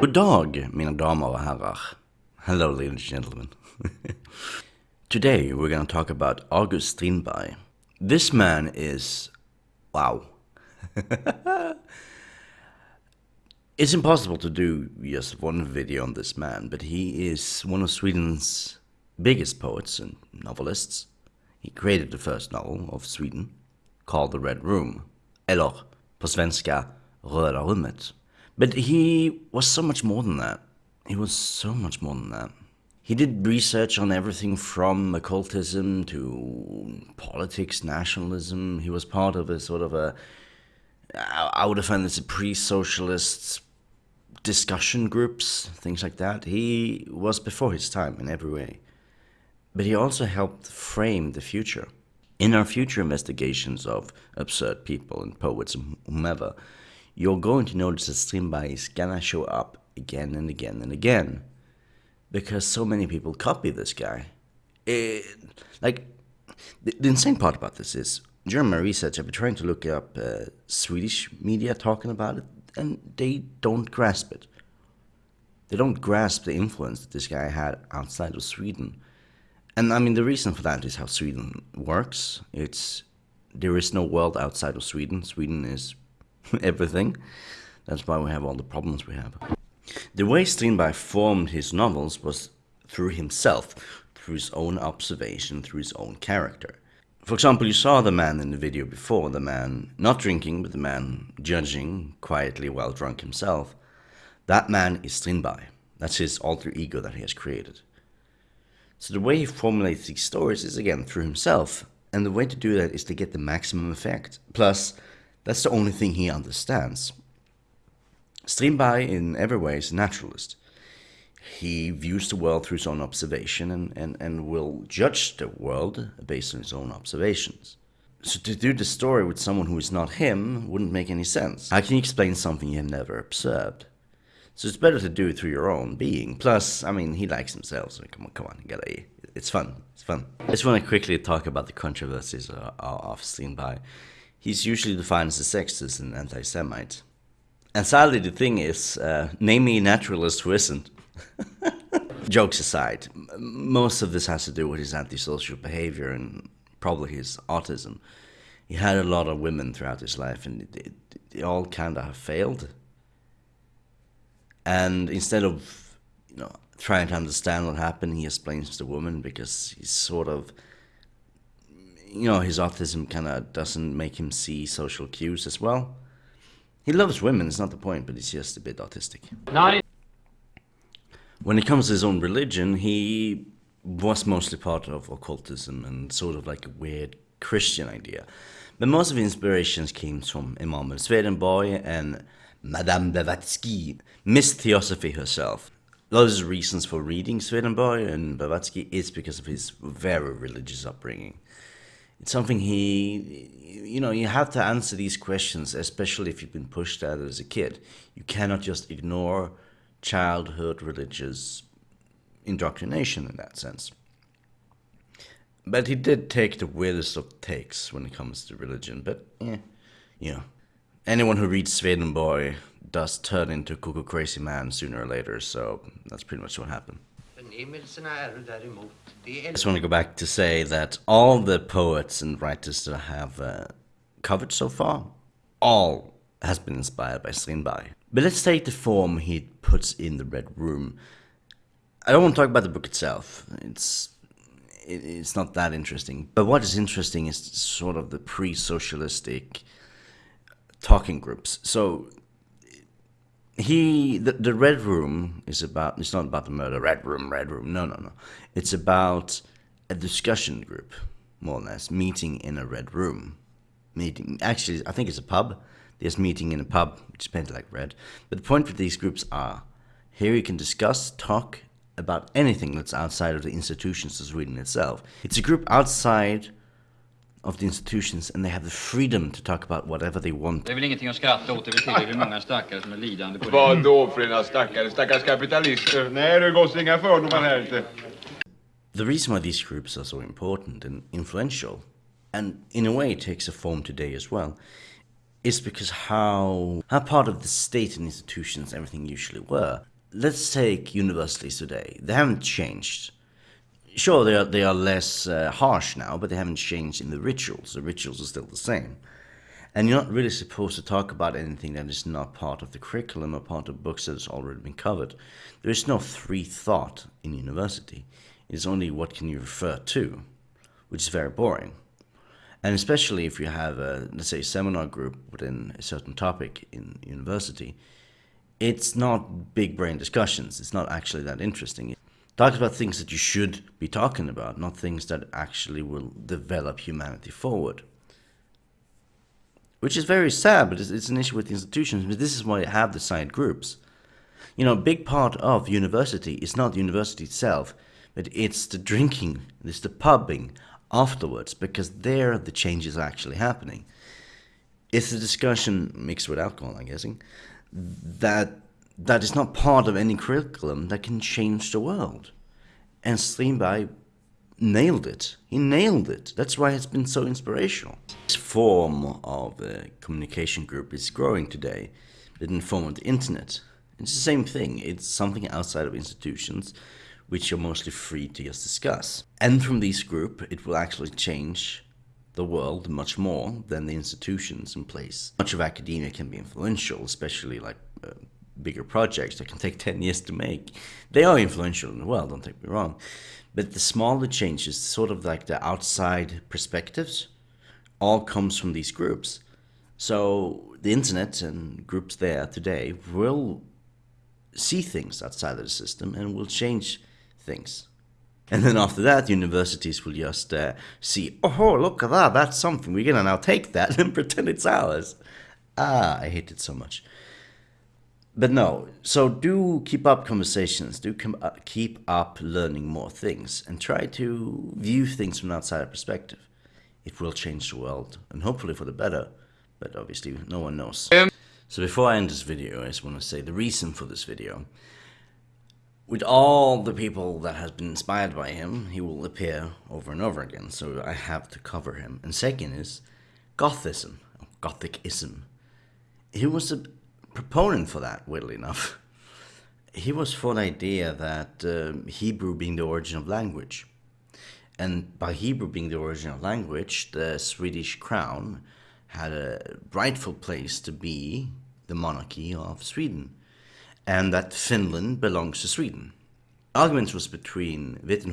God dag, mina damer och herrar. Hello, ladies and gentlemen. Today, we're going to talk about August Strindberg. This man is... wow. it's impossible to do just one video on this man, but he is one of Sweden's biggest poets and novelists. He created the first novel of Sweden, called The Red Room, eller på svenska, Röda rummet. But he was so much more than that. He was so much more than that. He did research on everything from occultism to politics, nationalism. He was part of a sort of a, I would define this a pre-socialist discussion groups, things like that. He was before his time in every way. But he also helped frame the future. In our future investigations of absurd people and poets and whomever, you're going to notice that Strindberg is gonna show up again and again and again because so many people copy this guy. It, like, the, the, insane part about this is during my research, I've been trying to look up uh, Swedish media talking about it, and they don't grasp it. They don't grasp the influence that this guy had outside of Sweden. And I mean, the reason for that is how Sweden works. It's there is no world outside of Sweden. Sweden is everything. That's why we have all the problems we have. The way Strindberg formed his novels was through himself, through his own observation, through his own character. For example, you saw the man in the video before, the man not drinking, but the man judging quietly while drunk himself. That man is Strindberg. That's his alter ego that he has created. So the way he formulates these stories is again through himself, and the way to do that is to get the maximum effect. Plus, that's the only thing he understands. Strindberg, in every way, is a naturalist. He views the world through his own observation and, and, and will judge the world based on his own observations. So to do the story with someone who is not him wouldn't make any sense. How can you explain something you have never observed? So it's better to do it through your own being. Plus, I mean, he likes himself, so come on, come on, you gotta, it's fun, it's fun. I just want to quickly talk about the controversies of, of Strindberg he's usually defined as a sexist and anti-Semite. And sadly, the thing is, uh, name me a naturalist who isn't. Jokes aside, most of this has to do with his antisocial behavior and probably his autism. He had a lot of women throughout his life, and they, they all kind of have failed. And instead of, you know, trying to understand what happened, he explains to the woman because he's sort of you know, his autism kind of doesn't make him see social cues as well. He loves women, it's not the point, but he's just a bit autistic. Not when it comes to his own religion, he was mostly part of occultism and sort of like a weird Christian idea. But most of his inspirations came from Emanuel Swedenborg and Madame Blavatsky, Miss Theosophy herself. A lot of his reasons for reading Swedenborg and Blavatsky is because of his very religious upbringing it's something he you know you have to answer these questions especially if you've been pushed at it as a kid. You cannot just ignore childhood religious indoctrination in that sense. But he did take the weirdest of takes when it comes to religion but yeah you know anyone who reads Swedenborg does turn into cuckoo crazy man sooner or later so that's pretty much what happened I just want to go back to say that all the poets and writers that I have uh, covered so far, all has been inspired by Strindberg. But let's take the form he puts in the Red Room. I don't want to talk about the book itself. It's it, it's not that interesting. But what is interesting is sort of the pre-socialistic talking groups. So he the, the red room is about it's not about the murder red room red room no no no. It's about a discussion group more or less meeting in a red room. Meeting actually i think it's a pub. There's meeting in a pub which is painted like red. But the point with these groups are here you can discuss talk about anything that's outside of the institutions of sweden itself. It's a group outside of the institutions and they have the freedom to talk about whatever they want. Det är väl ingenting att skratta åt, det är tillräckligt många stackare som är lidande på det. Vad då för ena stackare? Stackars kapitalister? Nej, det går inga fördomar här inte. The reason why these groups are so important and influential, and in a way takes a form today as well, is because how how part of the state and institutions everything usually were. let's take universities today. They haven't changed. Sure, they are, they are less uh, harsh now, but they haven't changed in the rituals. The rituals are still the same. And you're not really supposed to talk about anything that is not part of the curriculum or part of books that has already been covered. There is no free thought in university. It's only what can you refer to, which is very boring. And especially if you have a, let's say, seminar group within a certain topic in university, it's not big brain discussions. It's not actually that interesting. Talk about things that you should be talking about, not things that actually will develop humanity forward. Which is very sad, but it's, it's an issue with institutions. But this is why you have the side groups. You know, a big part of university is not the university itself, but it's the drinking, it's the pubbing afterwards, because there the change is actually happening. It's the discussion mixed with alcohol, I'm guessing, that that is not part of any curriculum that can change the world. And Strindberg nailed it. He nailed it. That's why it's been so inspirational. This form of a communication group is growing today the form of the internet. It's the same thing. It's something outside of institutions which you're mostly free to just discuss. And from this group, it will actually change the world much more than the institutions in place. Much of academia can be influential, especially like uh, bigger projects that can take 10 years to make. They are influential in the world, don't take me wrong. But the smaller changes, sort of like the outside perspectives, all comes from these groups. So the internet and groups there today will see things outside of the system and will change things. And then after that, universities will just uh, see, oh, look at that, that's something. We're going to now take that and pretend it's ours. Ah, I hate it so much. But no, so do keep up conversations, do uh, keep up learning more things, and try to view things from an outside perspective. It will change the world, and hopefully for the better, but obviously no one knows. So before I end this video, I just want to say the reason for this video with all the people that has been inspired by him, he will appear over and over again, so I have to cover him. And second is Gothism, Gothicism. He was a proponent for that, weirdly enough. He was for the idea that uh, Hebrew being the origin of language. And by Hebrew being the origin of language, the Swedish crown had a rightful place to be the monarchy of Sweden and that Finland belongs to Sweden. Arguments was between Wittenberg